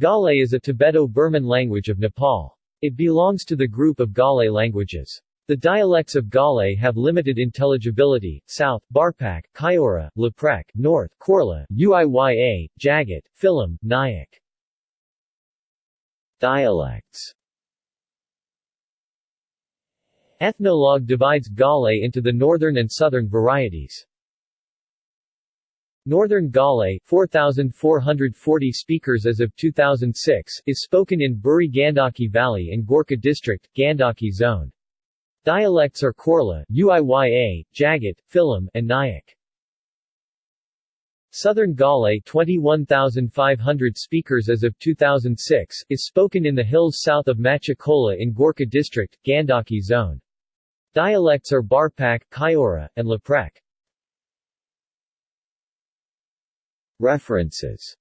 Ghale is a Tibeto-Burman language of Nepal. It belongs to the group of Ghale languages. The dialects of Ghale have limited intelligibility, south, Barpak, Kayora, Leprek, north, Korla, Uyya, Jagat, Philam, Nayak. Dialects Ethnologue divides Ghale into the northern and southern varieties. Northern Ghale 4,440 speakers as of 2006 is spoken in Buri-Gandaki Valley in Gorkha District, Gandaki Zone. Dialects are Korla, Uyya, Jagat, Philam, and Nayak. Southern Ghale 21,500 speakers as of 2006 is spoken in the hills south of Machhakhola in Gorkha District, Gandaki Zone. Dialects are Barpak, Kayora, and Leprek. References